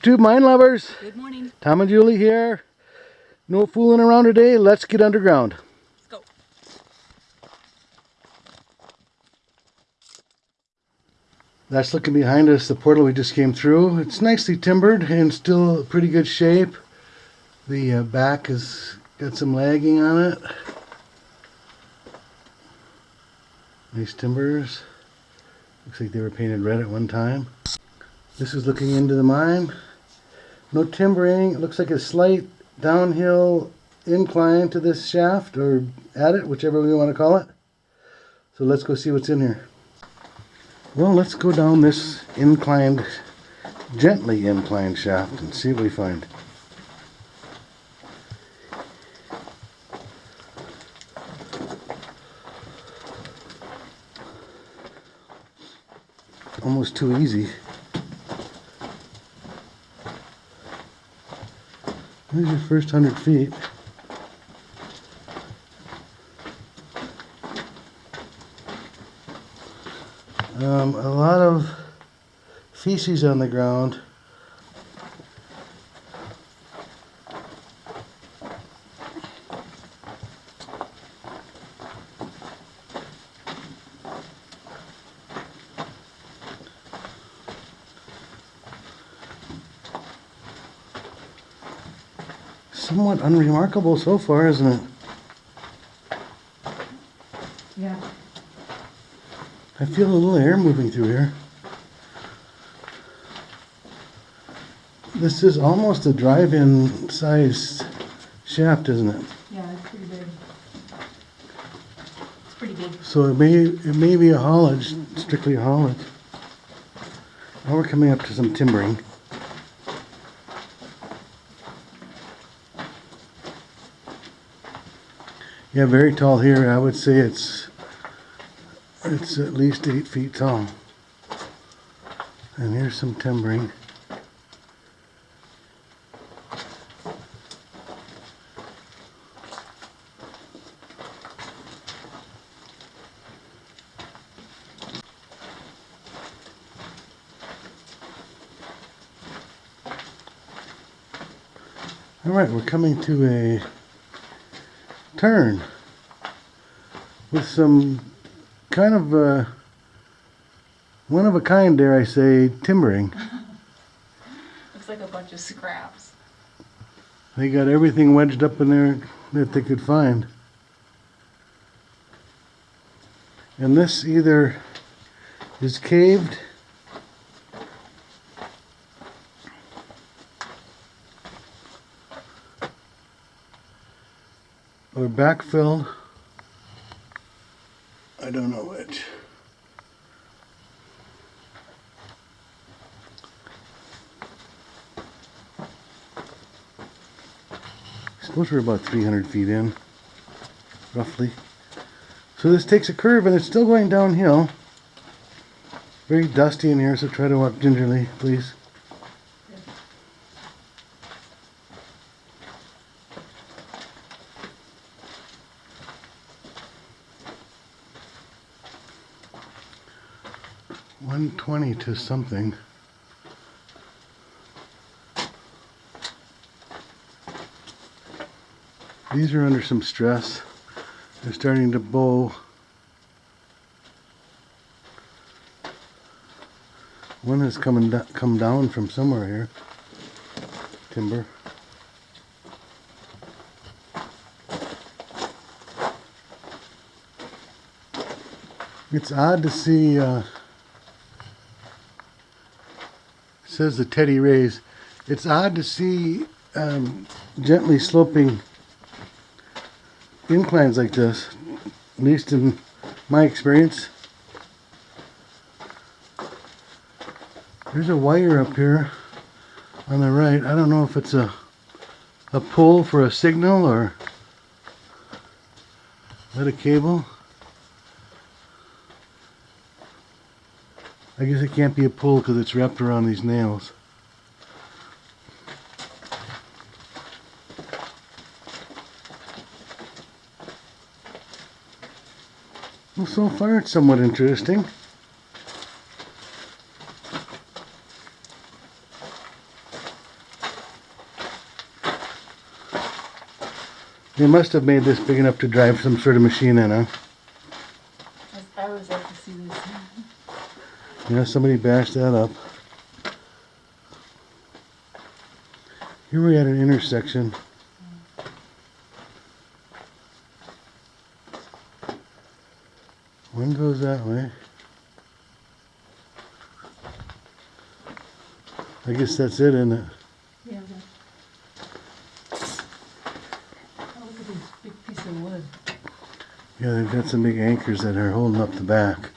YouTube mine lovers. Good morning. Tom and Julie here. No fooling around today. Let's get underground. Let's go. That's looking behind us, the portal we just came through. It's nicely timbered and still pretty good shape. The uh, back has got some lagging on it. Nice timbers. Looks like they were painted red at one time. This is looking into the mine. No timbering. It looks like a slight downhill incline to this shaft or at it, whichever we want to call it. So let's go see what's in here. Well, let's go down this inclined, gently inclined shaft and see what we find. Almost too easy. Here's your first hundred feet. Um, a lot of feces on the ground. Somewhat unremarkable so far, isn't it? Yeah. I feel a little air moving through here. This is almost a drive-in sized shaft, isn't it? Yeah, it's pretty big. It's pretty big. So it may it may be a haulage, strictly a haulage. Now we're coming up to some timbering. Yeah, very tall here. I would say it's it's at least eight feet tall. And here's some timbering. All right, we're coming to a turn with some kind of uh, one of a kind, dare I say, timbering. Looks like a bunch of scraps. They got everything wedged up in there that they could find. And this either is caved or backfilled. I don't know which. I suppose we're about 300 feet in, roughly. So this takes a curve and it's still going downhill. Very dusty in here, so try to walk gingerly, please. One twenty to something. These are under some stress. They're starting to bow. One has come, come down from somewhere here. Timber. It's odd to see, uh, says the Teddy Rays. It's odd to see um, gently sloping inclines like this, at least in my experience. There's a wire up here on the right. I don't know if it's a a pull for a signal or is that a cable. I guess it can't be a pull because it's wrapped around these nails. Well, so far it's somewhat interesting. They must have made this big enough to drive some sort of machine in, huh? Yeah, somebody bashed that up. Here we're at an intersection. One goes that way. I guess that's it, isn't it? Yeah. Oh, look at this big piece of wood. Yeah, they've got some big anchors that are holding up the back.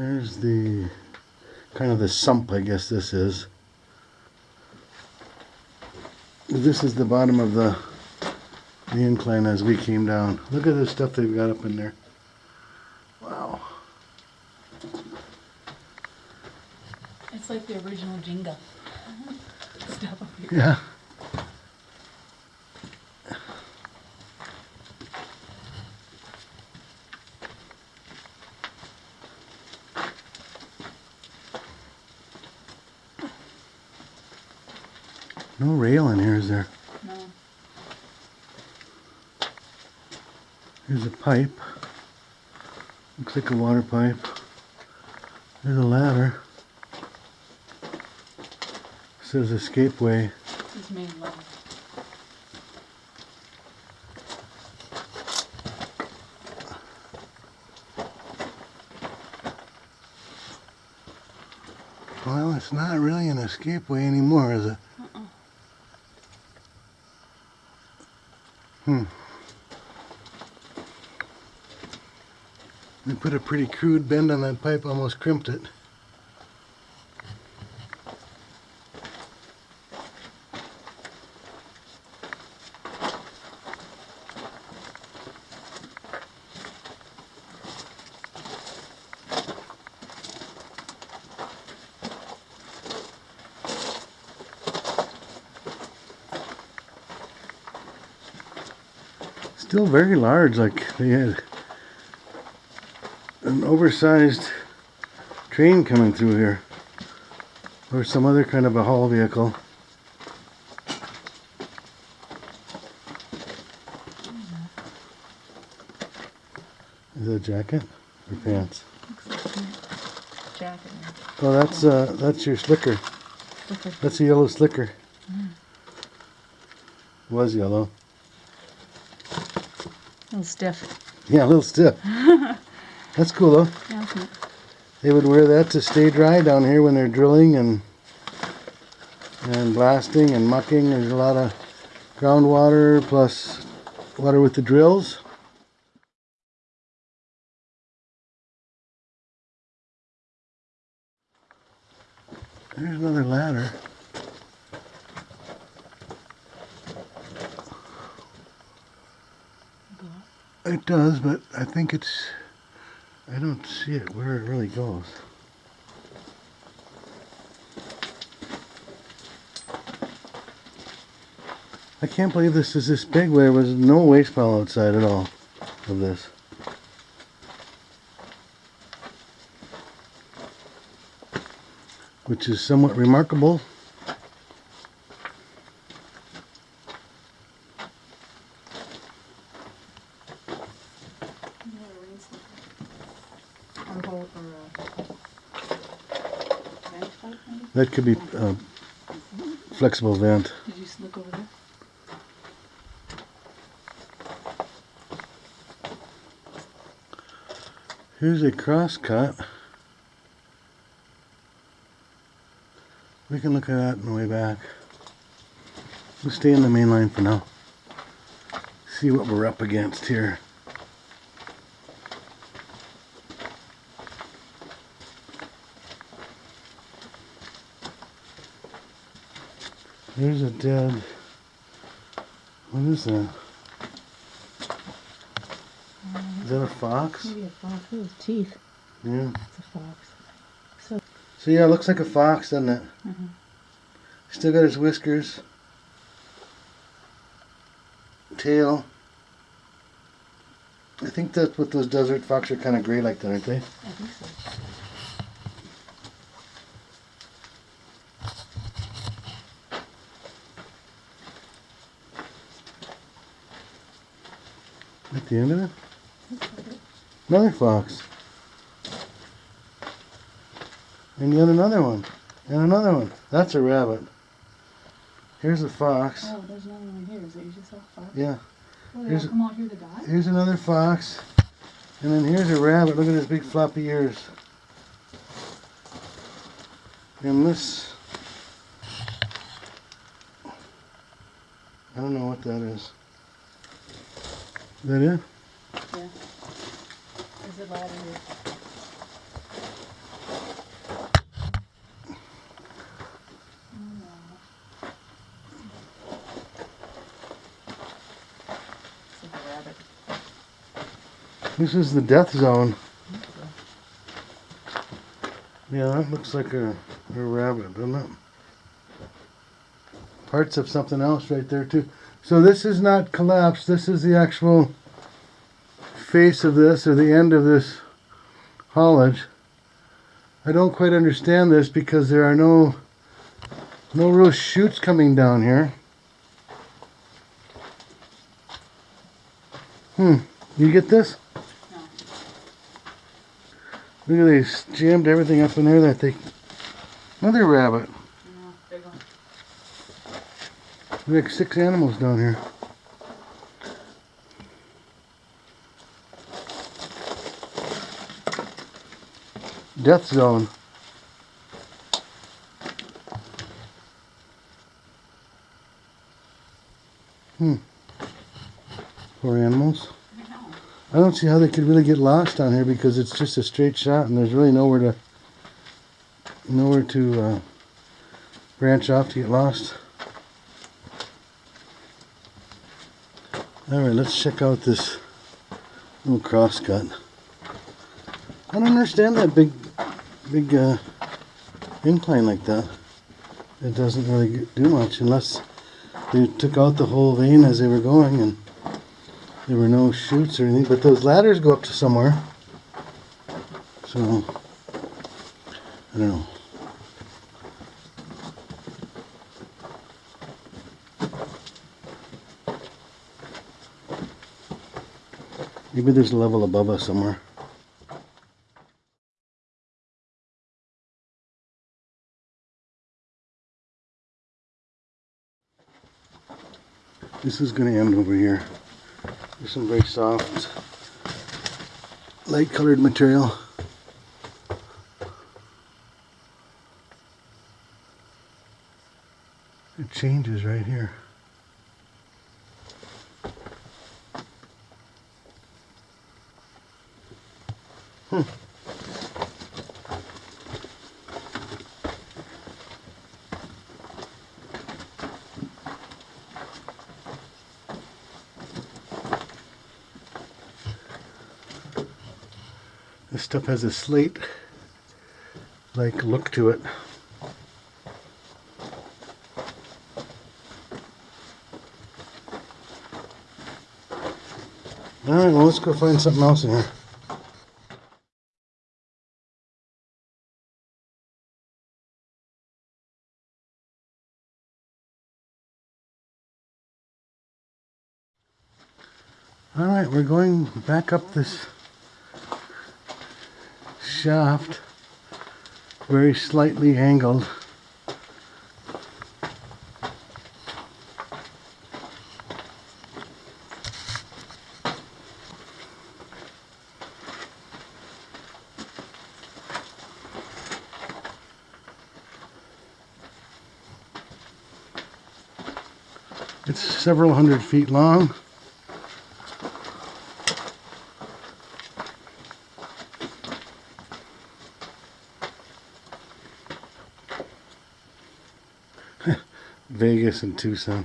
Here's the kind of the sump, I guess this is. This is the bottom of the the incline as we came down. Look at the stuff they've got up in there. Wow. It's like the original Jenga. Stuff up here. Yeah. No rail in here, is there? No. Here's a pipe. Looks like a water pipe. There's a ladder. Says escapeway. This is main level. Well, it's not really an escapeway anymore, is it? Hmm. Put a pretty crude bend on that pipe, almost crimped it. Still very large, like they had oversized train coming through here. Or some other kind of a haul vehicle. Is that a jacket or pants? Looks like a jacket. Oh, that's uh, that's your slicker. That's a yellow slicker. Was yellow. a little stiff. Yeah, a little stiff. That's cool though. Yeah? They would wear that to stay dry down here when they're drilling and and blasting and mucking. There's a lot of groundwater plus water with the drills. There's another ladder. It does, but I think it's. I don't see it where it really goes. I can't believe this is this big where there was no waste pile outside at all of this. Which is somewhat remarkable. You have a rain Or hold, a vent? That could be uh, flexible vent. Did you look over there? Here's a cross cut. We can look at that on the way back. We'll stay in the main line for now. See what we're up against here. There's a dead. What is that? Is that a fox? Maybe a fox with teeth. Yeah. It's a fox. So so yeah, it looks like a fox, doesn't it? Mhm. Still got his whiskers. Tail. I think that's what those desert fox are kind of gray like that, aren't they? I think so. The end of it? Another fox. And yet another one. And another one. That's a rabbit. Here's a fox. Oh, there's another one here. Is it you just saw? Yeah. Oh, they Here's all come out here to die? Here's another fox. And then here's a rabbit. Look at his big floppy ears. And this. I don't know what that is. Is that it? Yeah. There's a ladder here. Oh, no. It's a rabbit. This is the death zone. Yeah, that looks like a, a rabbit, doesn't it? Parts of something else right there too. So this is not collapsed. This is the actual face of this or the end of this haulage. I don't quite understand this because there are no no real chutes coming down here. Hmm. You get this? No. Look at these jammed everything up in there that they another rabbit. No, big one. Got six animals down here. Death zone. Hmm. Poor animals. I. I don't see how they could really get lost down here because it's just a straight shot and there's really nowhere to nowhere to uh, branch off to get lost. All right, let's check out this little crosscut. I don't understand that big, big uh, incline like that. It doesn't really do much unless they took out the whole vein as they were going and there were no chutes or anything. But those ladders go up to somewhere. So, I don't know. Maybe there's a level above us somewhere. This is going to end over here. There's some very soft, light colored material. It changes right here. This stuff has a slate like look to it. Alright, well let's go find something else in here. Alright, we're going back up this shaft, very slightly angled. It's several hundred feet long. Vegas and Tucson.